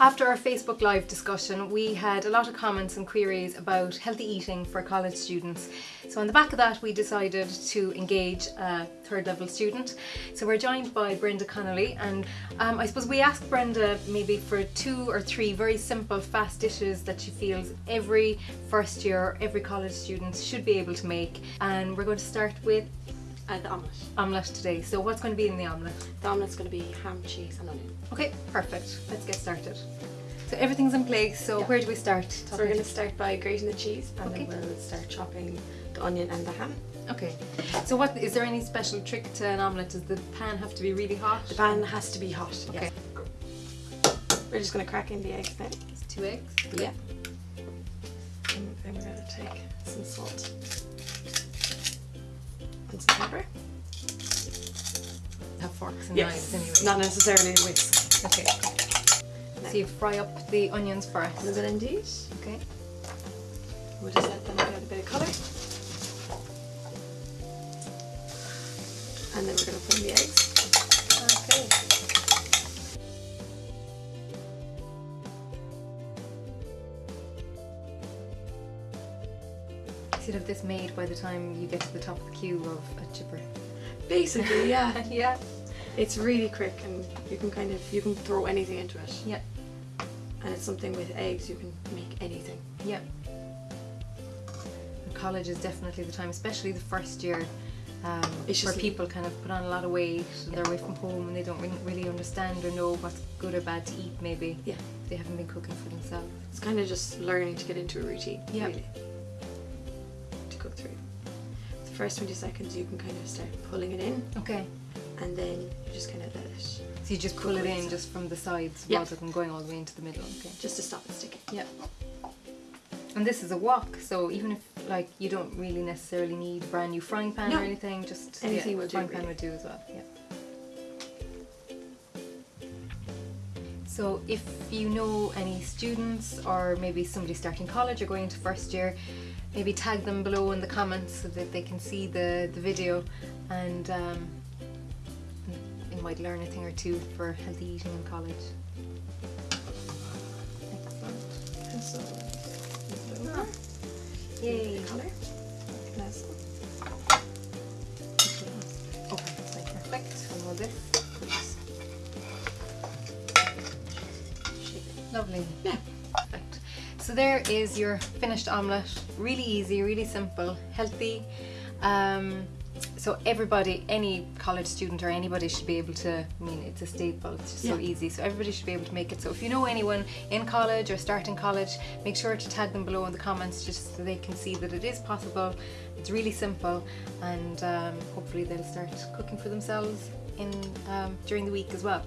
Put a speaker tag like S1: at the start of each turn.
S1: After our Facebook Live discussion, we had a lot of comments and queries about healthy eating for college students. So on the back of that, we decided to engage a third level student. So we're joined by Brenda Connolly and um, I suppose we asked Brenda maybe for two or three very simple fast dishes that she feels every first year, every college student should be able to make. And we're going to start with
S2: Uh, the omelette.
S1: omelette today. So what's going to be in the omelette?
S2: The omelette's going to be ham, cheese and onion.
S1: Okay, perfect. Let's get started. So everything's in place, so
S2: Yeah.
S1: where do we start?
S2: So we're going to start by grating the cheese and
S1: Okay.
S2: then we'll start chopping the onion and the ham.
S1: Okay. So what is there any special trick to an omelette? Does the pan have to be really hot?
S2: The pan has to be hot.
S1: Okay.
S2: Yes. We're just going to crack in the eggs now.
S1: It's two eggs.
S2: Yeah. And then we're going to take some salt and some pepper.
S1: Have forks and knives anyway.
S2: Not necessarily a whisk.
S1: Okay. So you fry up the onions first.
S2: A
S1: first.
S2: little bit indeed.
S1: Okay.
S2: We'll just let them get a bit of colour. And then we're going to
S1: You'd have this made by the time you get to the top of the queue of a chipper.
S2: Basically, yeah.
S1: yeah.
S2: It's really quick and you can kind of, you can throw anything into it.
S1: Yeah.
S2: And it's something with eggs, you can make anything.
S1: Yeah. And college is definitely the time, especially the first year, um,
S2: It's
S1: where
S2: just-
S1: people kind of put on a lot of weight and they're away from home and they don't really understand or know what's good or bad to eat maybe.
S2: Yeah.
S1: They haven't been cooking for themselves.
S2: It's kind of just learning to get into a routine,
S1: Yeah.
S2: really. Cook through. The first 20 seconds you can kind of start pulling it in
S1: Okay.
S2: and then you just kind of let it,
S1: So you just pull it in just from the sides
S2: Yeah.
S1: rather than going all the way into the middle. Okay.
S2: just to stop it sticking.
S1: Yeah. And this is a wok, so even if like you don't really necessarily need a brand new frying pan or anything, just
S2: Anything
S1: yeah,
S2: will do,
S1: frying pan
S2: really.
S1: would do as well. Yeah. So if you know any students or maybe somebody starting college or going into first year, maybe tag them below in the comments so that they can see the, the video and um, they might learn a thing or two for healthy eating in college. Excellent.
S2: And so, move it over.
S1: Yay.
S2: Colour. Nice.
S1: Okay, so perfect. And all this. Lovely.
S2: Yeah.
S1: Perfect. So there is your finished omelette. Really easy, really simple, healthy. Um, so everybody, any college student or anybody should be able to, I mean, it's a staple, it's just so easy. So everybody should be able to make it. So if you know anyone in college or starting college, make sure to tag them below in the comments just so they can see that it is possible. It's really simple and um, hopefully they'll start cooking for themselves in um, during the week as well.